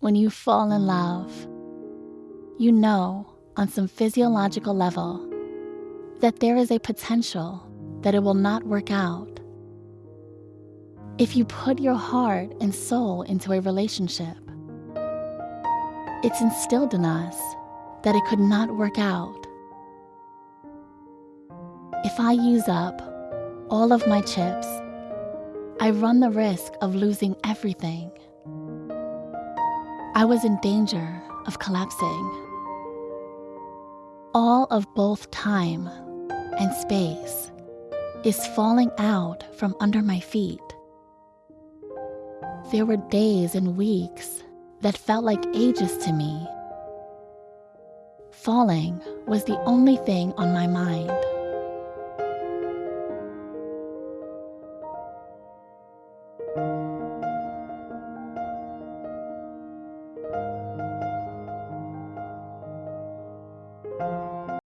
when you fall in love, you know on some physiological level that there is a potential that it will not work out. If you put your heart and soul into a relationship, it's instilled in us that it could not work out. If I use up all of my chips, I run the risk of losing everything. I was in danger of collapsing. All of both time and space is falling out from under my feet. There were days and weeks that felt like ages to me. Falling was the only thing on my mind.